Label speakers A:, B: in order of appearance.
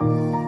A: 了。